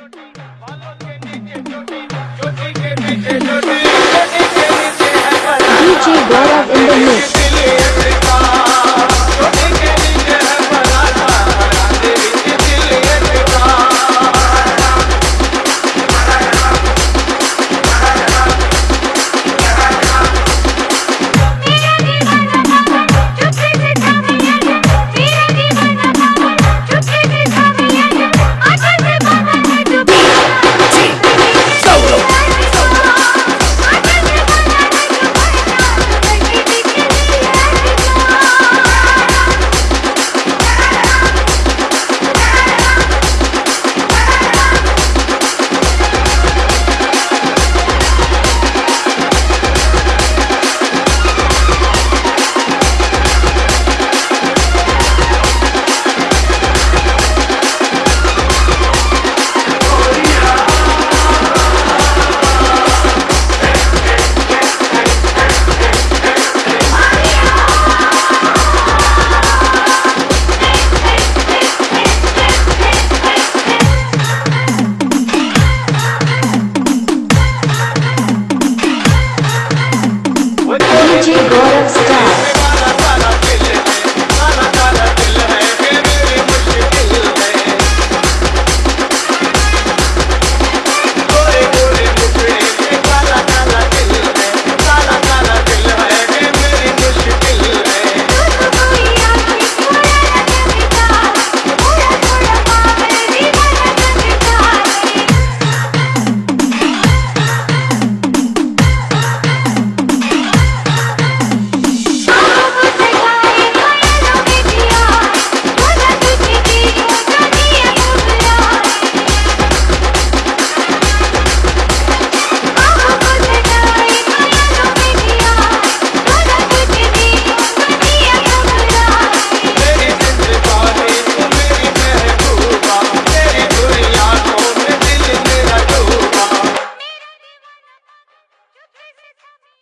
DJ Gaurav in the mix.